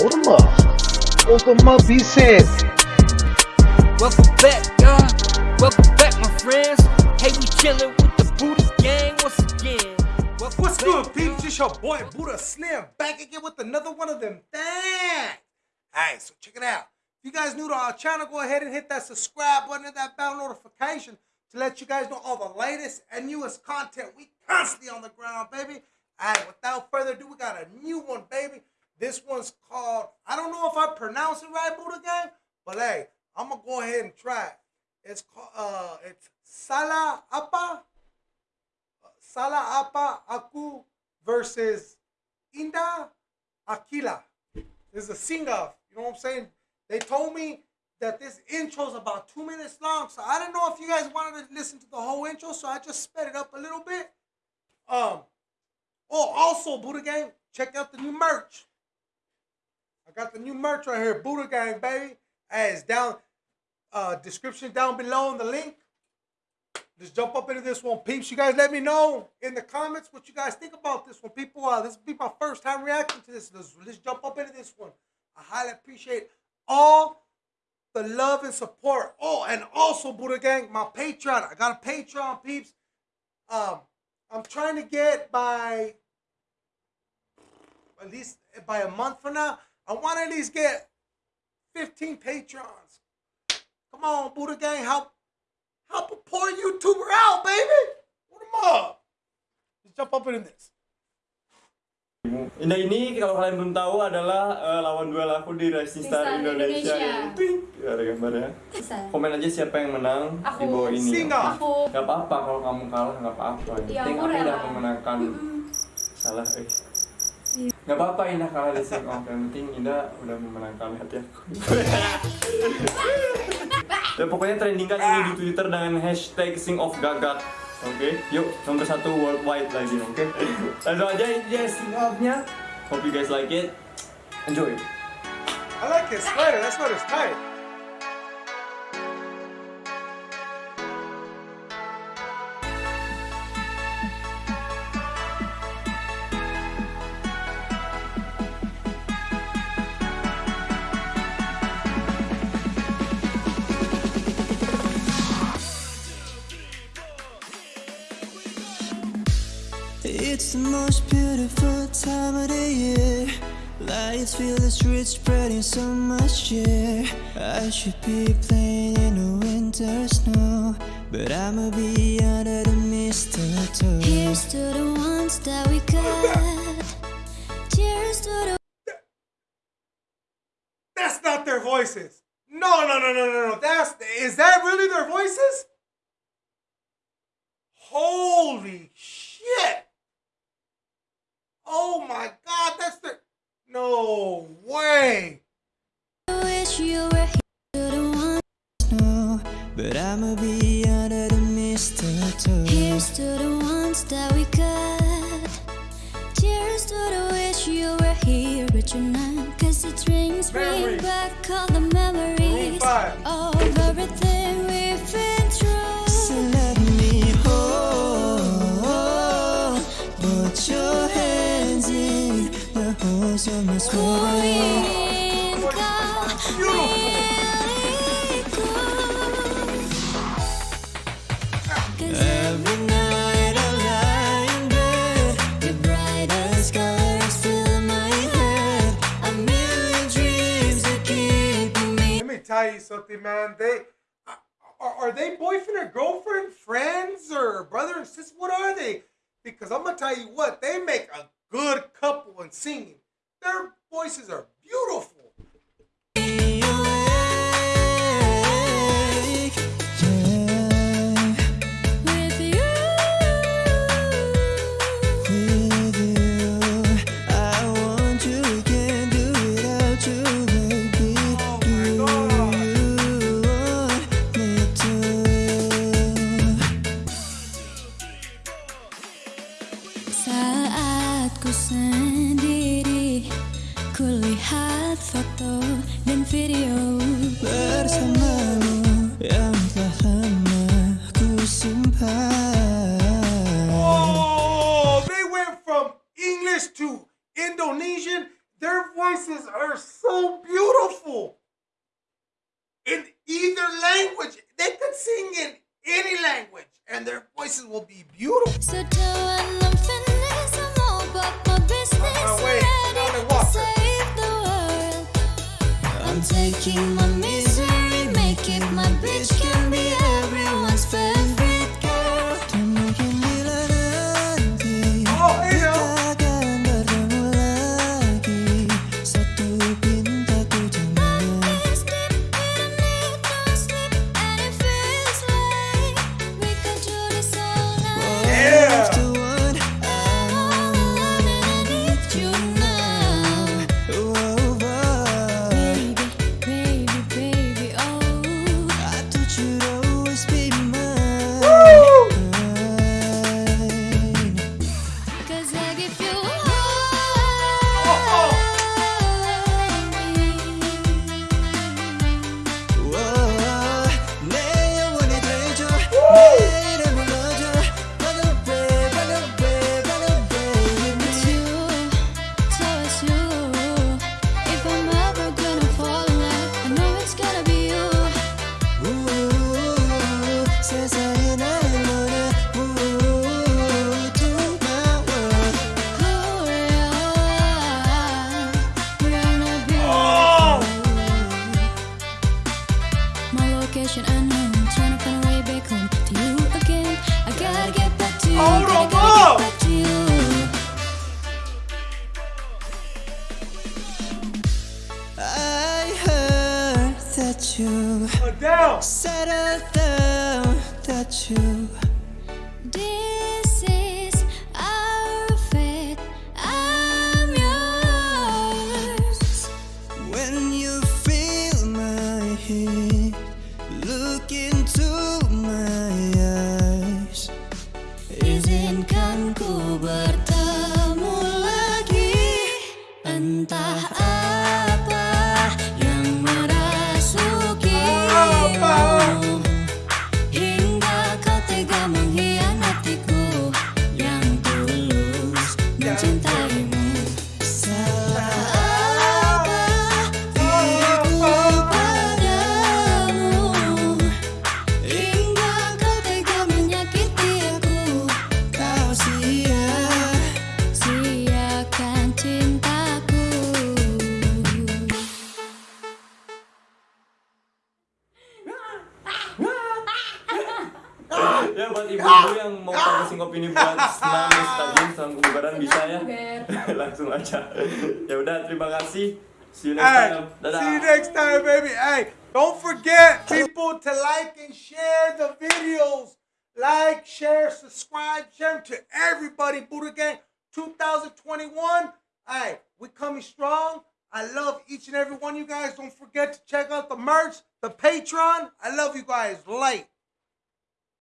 Hold them up. Hold them up, he said. Welcome back, y'all. Welcome back, my friends. Hey, we chilling with the Buddha gang once again. Welcome What's back, good, y'all. peeps? It's your boy Buddha Slim back again with another one of them things. Alright, so check it out. If you guys new to our channel, go ahead and hit that subscribe button and that bell notification to let you guys know all the latest and newest content. We constantly on the ground, baby. Alright, without further ado, we got a new one, baby. This one's called, I don't know if I pronounce it right, Buddha Gang, but hey, I'm gonna go ahead and try it. It's called, uh, it's Sala Apa Sala Apa Aku versus Indah Aqila. This is a sing off. You know what I'm saying? They told me that this intro is about two minutes long, so I didn't know if you guys wanted to listen to the whole intro, so I just sped it up a little bit. Um. Oh, also Buddha Gang, check out the new merch. I got the new merch right here, Buddha Gang, baby. Hey, it's down, uh, description down below in the link. Just jump up into this one, peeps. You guys let me know in the comments what you guys think about this one. People, uh, this will be my first time reacting to this. Let's, let's jump up into this one. I highly appreciate all the love and support. Oh, and also, Buddha Gang, my Patreon. I got a Patreon, peeps. Um, I'm trying to get by at least by a month from now. I want to at least get 15 patrons. Come on, Buddha Gang, help help a poor YouTuber out, baby. Put him up. Let's jump up into this. Indah ini kalau kalian belum tahu adalah eh, lawan duel aku di Rising Star Indonesia. Indonesia. Pink. Ada gambarnya. Bisa. Komen aja siapa yang menang Aku. di bawah ini. Singa. Aku. Gak apa-apa kalau kamu kalah nggak apa-apa. Iya, penting aku udah rela. memenangkan. Salah, eh. Gak apa-apa Indah kalah di sing off. Yang penting Indah udah memenangkan hati aku. Dan pokoknya trending kan ini di Twitter dengan hashtag sing off gagak. Oke, yuk nomor satu worldwide lagi, oke? Langsung aja ini dia sing off-nya. Hope you guys like it. Enjoy. I like his sweater. That sweater's tight. It's the most beautiful time of the year. Lights fill the streets, spreading so much cheer. I should be playing in the winter snow, but I'ma be under the mistletoe. Here's to the ones that we got. Cheers to the That's not their voices. No, no, no, no, no, no. That's is that really their voices? Holy to the ones that we got. Cheers to the wish you were here, but you're not. Cause it brings bring back all the memories you something, man. They are, are they boyfriend or girlfriend, friends or brother and sister? What are they? Because I'm gonna tell you what, they make a good couple in singing. Their voices are beautiful. Saat ku sendiri, kulihat foto dan video. bersamamu yang telah lama ku simpan. Oh, they went from English to Indonesian, their voices are so beautiful. In either language, they could sing in any language, and their voices will be beautiful. Setelan taking my My location unknown, trying to find a way back home to you again. I gotta get back to you, Hold on, gotta get back to you. I heard that you Adele. settled down that you This Look into my eyes buat ibu-ibu ah. yang mau opini buat sama kebugaran bisa ya langsung aja ya udah terima kasih see you next Hey, time dadah see you next time, baby. Hey, don't forget, people, to like and share the videos. Like, share, subscribe, share to everybody. Buddha Gang 2021. Hey, we coming strong. I love each and every one of you guys. Don't forget to check out the merch, the Patreon. I love you guys. Light.